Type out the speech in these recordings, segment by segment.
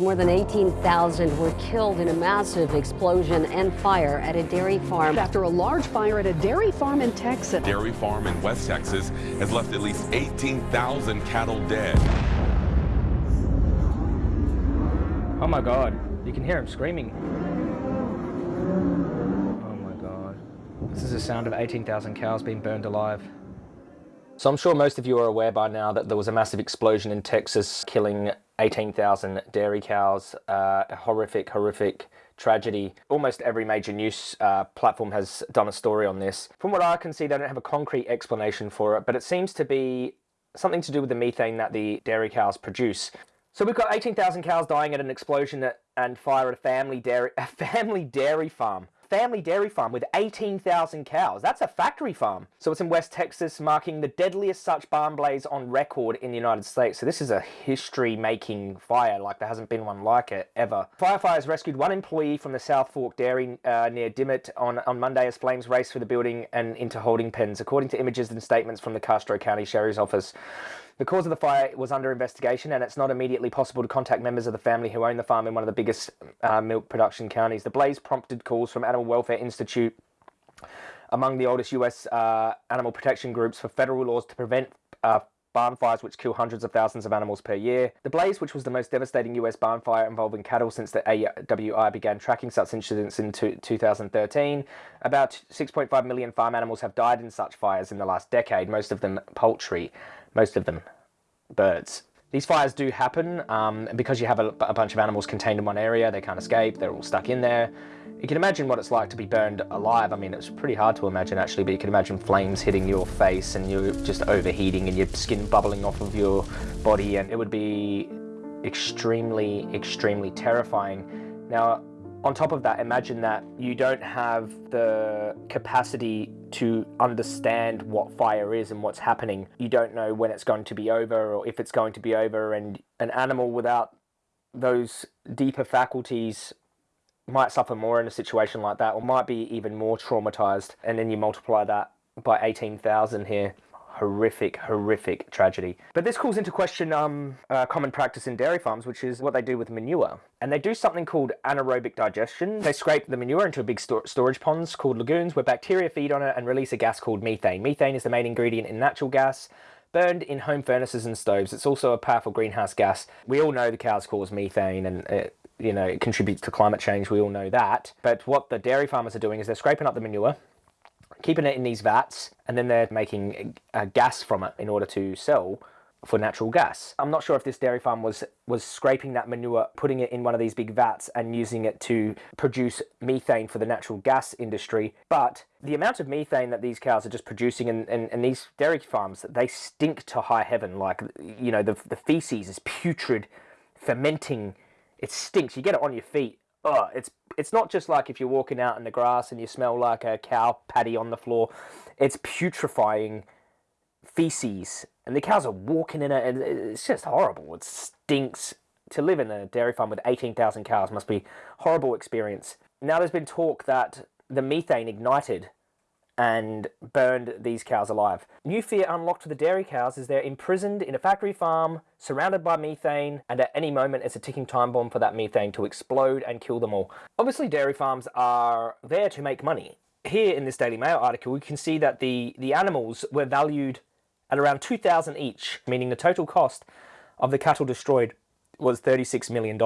More than 18,000 were killed in a massive explosion and fire at a dairy farm. After a large fire at a dairy farm in Texas. Dairy farm in West Texas has left at least 18,000 cattle dead. Oh my god, you can hear him screaming. Oh my god. This is the sound of 18,000 cows being burned alive. So I'm sure most of you are aware by now that there was a massive explosion in Texas killing 18,000 dairy cows. Uh, a horrific, horrific tragedy. Almost every major news uh, platform has done a story on this. From what I can see, they don't have a concrete explanation for it, but it seems to be something to do with the methane that the dairy cows produce. So we've got 18,000 cows dying at an explosion and fire at a family dairy, a family dairy farm family dairy farm with 18,000 cows. That's a factory farm. So it's in West Texas, marking the deadliest such barn blaze on record in the United States. So this is a history-making fire, like there hasn't been one like it ever. Firefighters rescued one employee from the South Fork Dairy uh, near Dimmitt on, on Monday as flames raced through the building and into holding pens, according to images and statements from the Castro County Sheriff's Office. The cause of the fire was under investigation and it's not immediately possible to contact members of the family who own the farm in one of the biggest uh, milk production counties. The blaze prompted calls from Animal Welfare Institute among the oldest US uh, animal protection groups for federal laws to prevent uh, barn fires which kill hundreds of thousands of animals per year. The blaze, which was the most devastating US barn fire involving cattle since the AWI began tracking such incidents in 2013. About 6.5 million farm animals have died in such fires in the last decade, most of them poultry most of them birds. These fires do happen um, because you have a, a, bunch of animals contained in one area, they can't escape, they're all stuck in there. You can imagine what it's like to be burned alive. I mean, it's pretty hard to imagine actually, but you can imagine flames hitting your face and you're just overheating and your skin bubbling off of your body and it would be extremely, extremely terrifying. Now, on top of that, imagine that you don't have the capacity to understand what fire is and what's happening. You don't know when it's going to be over or if it's going to be over and an animal without those deeper faculties might suffer more in a situation like that or might be even more traumatized and then you multiply that by 18,000 here horrific, horrific tragedy. But this calls into question um, uh, common practice in dairy farms, which is what they do with manure. And they do something called anaerobic digestion. They scrape the manure into a big sto storage ponds called lagoons where bacteria feed on it and release a gas called methane. Methane is the main ingredient in natural gas burned in home furnaces and stoves. It's also a powerful greenhouse gas. We all know the cows cause methane and it, you know, it contributes to climate change. We all know that. But what the dairy farmers are doing is they're scraping up the manure, keeping it in these vats, and then they're making a gas from it in order to sell for natural gas. I'm not sure if this dairy farm was was scraping that manure, putting it in one of these big vats and using it to produce methane for the natural gas industry, but the amount of methane that these cows are just producing and, and, and these dairy farms, they stink to high heaven. Like, you know, the, the feces is putrid, fermenting, it stinks. You get it on your feet oh, it's it's not just like if you're walking out in the grass and you smell like a cow patty on the floor. It's putrefying feces, and the cows are walking in it, and it's just horrible. It stinks. To live in a dairy farm with 18,000 cows must be horrible experience. Now there's been talk that the methane ignited and burned these cows alive. New fear unlocked for the dairy cows is they're imprisoned in a factory farm, surrounded by methane, and at any moment it's a ticking time bomb for that methane to explode and kill them all. Obviously dairy farms are there to make money. Here in this Daily Mail article, we can see that the, the animals were valued at around 2,000 each, meaning the total cost of the cattle destroyed was $36 million.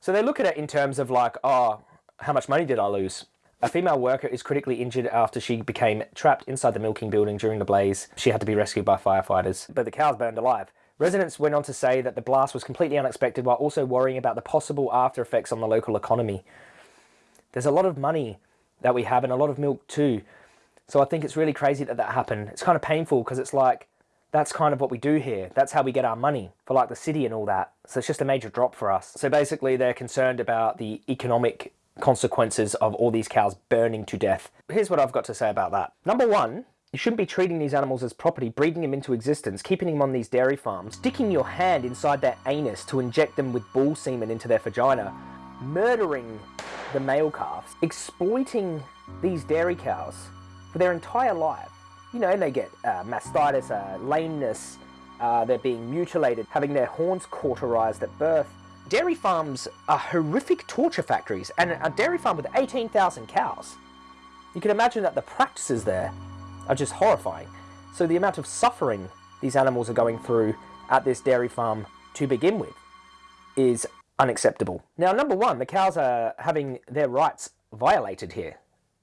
So they look at it in terms of like, oh, how much money did I lose? A female worker is critically injured after she became trapped inside the milking building during the blaze. She had to be rescued by firefighters, but the cows burned alive. Residents went on to say that the blast was completely unexpected while also worrying about the possible after effects on the local economy. There's a lot of money that we have and a lot of milk too. So I think it's really crazy that that happened. It's kind of painful because it's like, that's kind of what we do here. That's how we get our money for like the city and all that. So it's just a major drop for us. So basically they're concerned about the economic consequences of all these cows burning to death. Here's what I've got to say about that. Number one, you shouldn't be treating these animals as property, breeding them into existence, keeping them on these dairy farms, sticking your hand inside their anus to inject them with bull semen into their vagina, murdering the male calves, exploiting these dairy cows for their entire life. You know, and they get uh, mastitis, uh, lameness, uh, they're being mutilated, having their horns cauterized at birth, dairy farms are horrific torture factories, and a dairy farm with 18,000 cows. You can imagine that the practices there are just horrifying. So the amount of suffering these animals are going through at this dairy farm to begin with is unacceptable. Now, number one, the cows are having their rights violated here.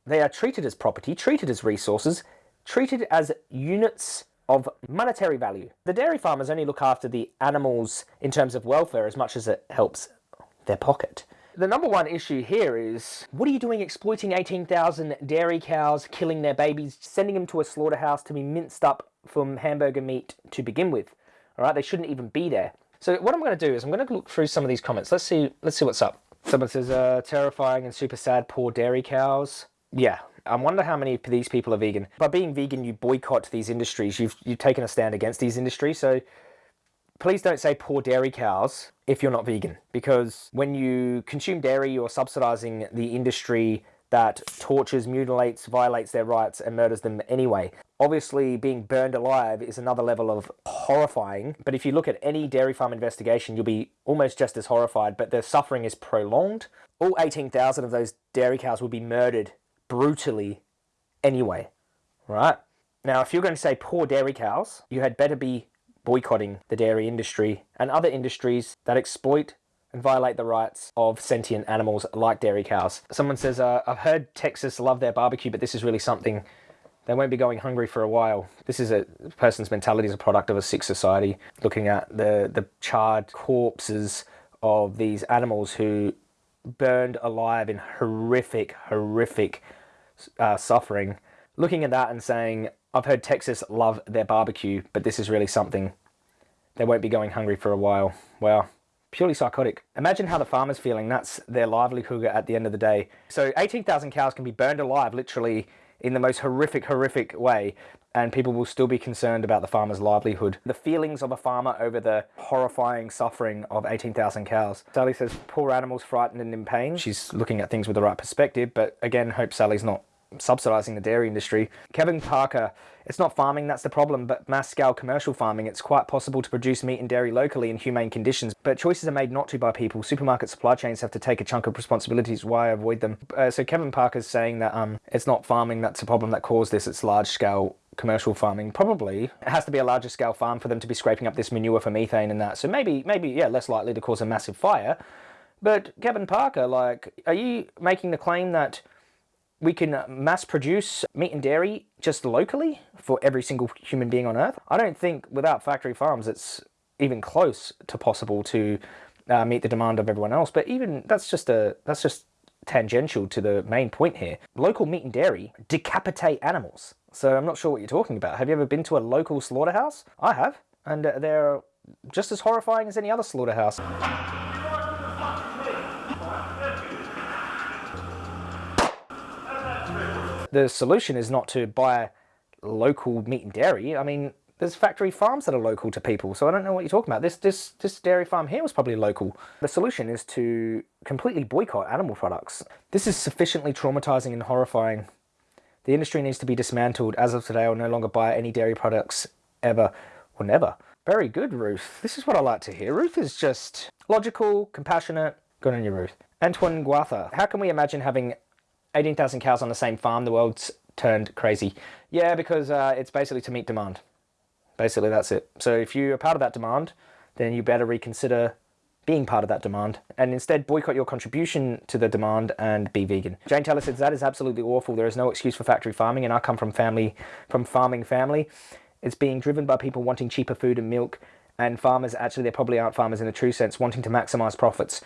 They are treated as property, treated as resources, treated as units of monetary value. The dairy farmers only look after the animals in terms of welfare as much as it helps their pocket. The number one issue here is what are you doing exploiting 18,000 dairy cows, killing their babies, sending them to a slaughterhouse to be minced up from hamburger meat to begin with? All right, they shouldn't even be there. So what I'm going to do is I'm going to look through some of these comments. Let's see. Let's see what's up. Someone says, uh, "Terrifying and super sad, poor dairy cows." Yeah, I wonder how many of these people are vegan. By being vegan, you boycott these industries. You've you've taken a stand against these industries. So please don't say poor dairy cows if you're not vegan, because when you consume dairy, you're subsidizing the industry that tortures, mutilates, violates their rights, and murders them anyway. Obviously, being burned alive is another level of horrifying, but if you look at any dairy farm investigation, you'll be almost just as horrified, but the suffering is prolonged. All 18,000 of those dairy cows will be murdered brutally anyway, right? Now, if you're going to say poor dairy cows, you had better be boycotting the dairy industry and other industries that exploit and violate the rights of sentient animals like dairy cows. Someone says, uh, I've heard Texas love their barbecue, but this is really something. They won't be going hungry for a while. This is a person's mentality is a product of a sick society, looking at the, the charred corpses of these animals who burned alive in horrific, horrific uh, suffering. Looking at that and saying, I've heard Texas love their barbecue, but this is really something. They won't be going hungry for a while. Wow purely psychotic. Imagine how the farmer's feeling. That's their livelihood at the end of the day. So 18,000 cows can be burned alive literally in the most horrific, horrific way and people will still be concerned about the farmer's livelihood. The feelings of a farmer over the horrifying suffering of 18,000 cows. Sally says, poor animals frightened and in pain. She's looking at things with the right perspective, but again, hope Sally's not subsidizing the dairy industry. Kevin Parker, it's not farming that's the problem, but mass scale commercial farming. It's quite possible to produce meat and dairy locally in humane conditions, but choices are made not to by people. Supermarket supply chains have to take a chunk of responsibilities. Why avoid them? Uh, so Kevin Parker's saying that um, it's not farming that's the problem that caused this, it's large scale commercial farming probably it has to be a larger scale farm for them to be scraping up this manure for methane and that so maybe maybe yeah less likely to cause a massive fire but kevin parker like are you making the claim that we can mass produce meat and dairy just locally for every single human being on earth. I don't think without factory farms it's even close to possible to uh, meet the demand of everyone else. But even that's just a that's just tangential to the main point here. Local meat and dairy decapitate animals. So I'm not sure what you're talking about. Have you ever been to a local slaughterhouse? I have, and uh, they're just as horrifying as any other slaughterhouse. The solution is not to buy local meat and dairy. I mean, there's factory farms that are local to people, so I don't know what you're talking about. This this this dairy farm here was probably local. The solution is to completely boycott animal products. This is sufficiently traumatizing and horrifying. The industry needs to be dismantled. As of today, I'll no longer buy any dairy products ever or never. Very good, Ruth. This is what I like to hear. Ruth is just logical, compassionate. Good on you, Ruth. Antoine Guatha. How can we imagine having 18,000 cows on the same farm, the world's turned crazy. Yeah, because uh, it's basically to meet demand. Basically, that's it. So if you're part of that demand, then you better reconsider being part of that demand and instead boycott your contribution to the demand and be vegan. Jane Taylor says that is absolutely awful. There is no excuse for factory farming and I come from family from farming family. It's being driven by people wanting cheaper food and milk and farmers actually they probably aren't farmers in the true sense wanting to maximize profits.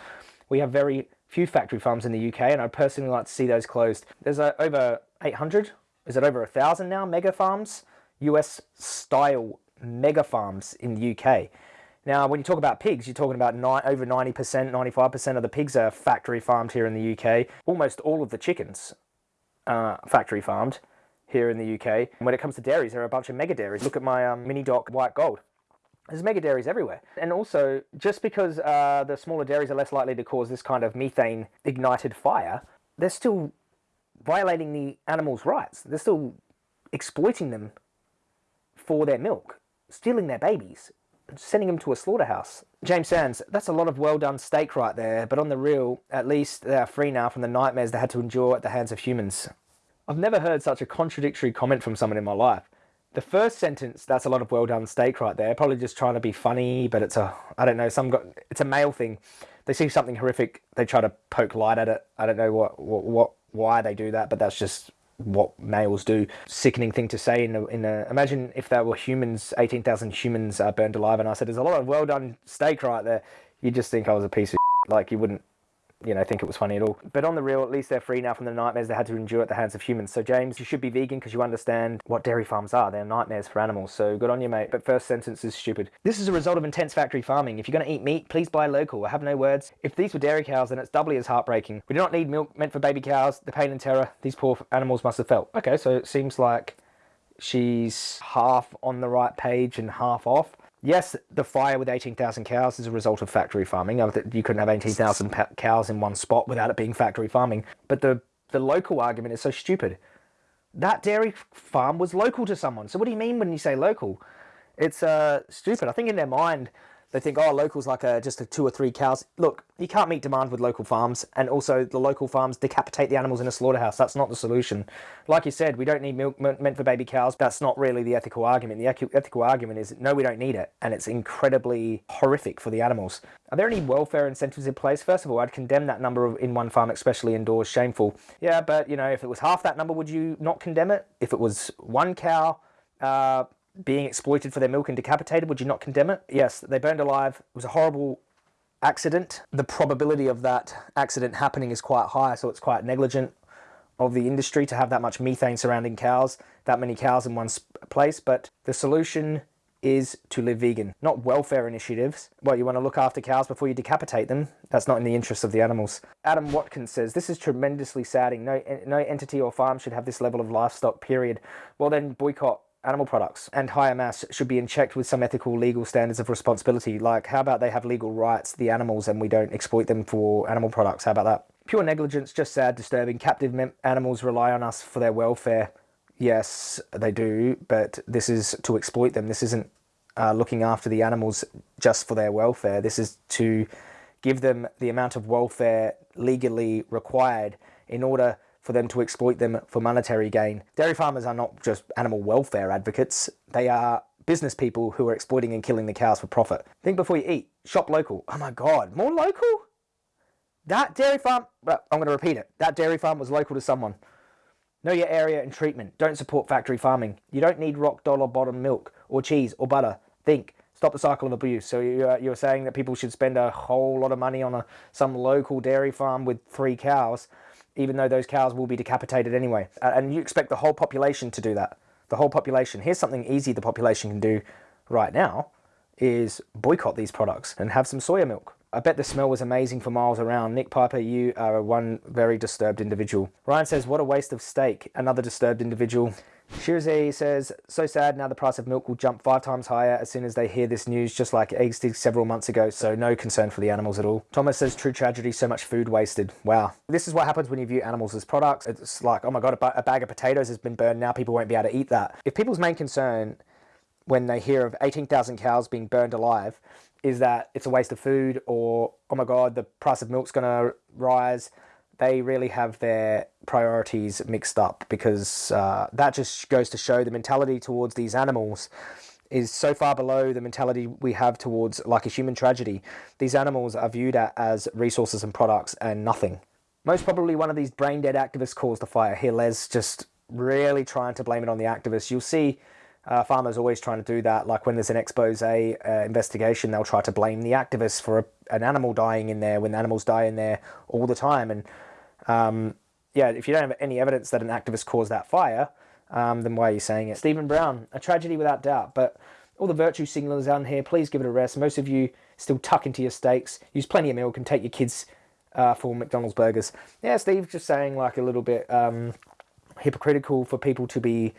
We have very few factory farms in the UK, and I'd personally like to see those closed. There's uh, over 800, is it over a thousand now, mega farms? US style mega farms in the UK. Now, when you talk about pigs, you're talking about over 90%, 95% of the pigs are factory farmed here in the UK. Almost all of the chickens are factory farmed here in the UK. And when it comes to dairies, there are a bunch of mega dairies. Look at my um, mini doc white gold. There's mega dairies everywhere. And also, just because uh, the smaller dairies are less likely to cause this kind of methane ignited fire, they're still violating the animals' rights. They're still exploiting them for their milk, stealing their babies, sending them to a slaughterhouse. James Sands, that's a lot of well done steak right there, but on the real, at least they are free now from the nightmares they had to endure at the hands of humans. I've never heard such a contradictory comment from someone in my life. The first sentence, that's a lot of well done steak right there. Probably just trying to be funny, but it's a, I don't know, some got, it's a male thing. They see something horrific, they try to poke light at it. I don't know what, what, what why they do that, but that's just what males do. Sickening thing to say in a, in a imagine if there were humans, 18,000 humans uh, burned alive, and I said, there's a lot of well done steak right there. You just think I was a piece of like you wouldn't you know, think it was funny at all. But on the real, at least they're free now from the nightmares they had to endure at the hands of humans. So James, you should be vegan because you understand what dairy farms are. They're nightmares for animals. So good on you, mate. But first sentence is stupid. This is a result of intense factory farming. If you're going to eat meat, please buy local. I have no words. If these were dairy cows, then it's doubly as heartbreaking. We do not need milk meant for baby cows. The pain and terror these poor animals must have felt. Okay, so it seems like she's half on the right page and half off. Yes, the fire with 18,000 cows is a result of factory farming. You couldn't have 18,000 cows in one spot without it being factory farming. But the, the local argument is so stupid. That dairy farm was local to someone. So what do you mean when you say local? It's uh, stupid. I think in their mind, they think, oh, local's like a, just a two or three cows. Look, you can't meet demand with local farms, and also the local farms decapitate the animals in a slaughterhouse. That's not the solution. Like you said, we don't need milk meant for baby cows. That's not really the ethical argument. The ethical argument is, no, we don't need it, and it's incredibly horrific for the animals. Are there any welfare incentives in place? First of all, I'd condemn that number in one farm, especially indoors, shameful. Yeah, but, you know, if it was half that number, would you not condemn it? If it was one cow, uh, being exploited for their milk and decapitated, would you not condemn it? Yes, they burned alive. It was a horrible accident. The probability of that accident happening is quite high, so it's quite negligent of the industry to have that much methane surrounding cows, that many cows in one place. But the solution is to live vegan, not welfare initiatives. Well, you want to look after cows before you decapitate them. That's not in the interest of the animals. Adam Watkins says, this is tremendously saddening. No, no entity or farm should have this level of livestock, period. Well, then boycott animal products and higher mass should be in check with some ethical legal standards of responsibility. Like how about they have legal rights the animals and we don't exploit them for animal products? How about that? Pure negligence just sad disturbing. Captive animals rely on us for their welfare. Yes they do but this is to exploit them. This isn't uh, looking after the animals just for their welfare. This is to give them the amount of welfare legally required in order for them to exploit them for monetary gain. Dairy farmers are not just animal welfare advocates, they are business people who are exploiting and killing the cows for profit. Think before you eat. Shop local. Oh my God, more local? That dairy farm, I'm going to repeat it. That dairy farm was local to someone. Know your area and treatment. Don't support factory farming. You don't need rock dollar bottom milk or cheese or butter. Think. Stop the cycle of abuse. So you're, uh, you're saying that people should spend a whole lot of money on a, some local dairy farm with three cows even though those cows will be decapitated anyway. And you expect the whole population to do that. The whole population. Here's something easy the population can do right now is boycott these products and have some soya milk. I bet the smell was amazing for miles around. Nick Piper, you are one very disturbed individual. Ryan says, what a waste of steak. Another disturbed individual. Shirazay says, so sad now the price of milk will jump five times higher as soon as they hear this news, just like eggs did several months ago, so no concern for the animals at all. Thomas says, true tragedy, so much food wasted. Wow. This is what happens when you view animals as products. It's like, oh my god, a bag of potatoes has been burned, now people won't be able to eat that. If people's main concern when they hear of 18,000 cows being burned alive is that it's a waste of food or, oh my god, the price of milk's gonna rise, they really have their priorities mixed up because uh, that just goes to show the mentality towards these animals is so far below the mentality we have towards like a human tragedy. These animals are viewed as resources and products and nothing. Most probably one of these brain dead activists caused the fire. Here Les just really trying to blame it on the activists. You'll see uh, farmers always trying to do that. Like when there's an expose uh, investigation, they'll try to blame the activists for a, an animal dying in there when animals die in there all the time. And um, yeah, if you don't have any evidence that an activist caused that fire, um, then why are you saying it? Stephen Brown, a tragedy without doubt, but all the virtue signalers out here, please give it a rest. Most of you still tuck into your steaks, use plenty of milk and take your kids uh, for McDonald's burgers. Yeah, Steve, just saying like a little bit um, hypocritical for people to be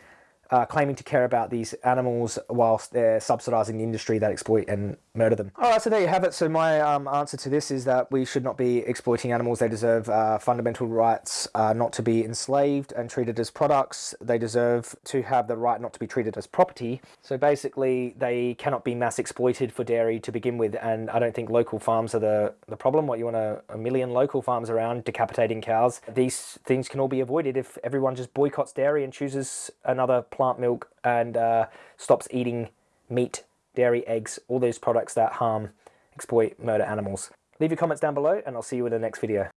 uh, claiming to care about these animals whilst they're subsidizing the industry that exploit and murder them. All right, so there you have it. So my um, answer to this is that we should not be exploiting animals. They deserve uh, fundamental rights uh, not to be enslaved and treated as products. They deserve to have the right not to be treated as property. So basically, they cannot be mass exploited for dairy to begin with. And I don't think local farms are the, the problem. What you want a, a million local farms around decapitating cows. These things can all be avoided if everyone just boycotts dairy and chooses another plant milk and uh, stops eating meat dairy, eggs, all those products that harm, exploit, murder animals. Leave your comments down below and I'll see you in the next video.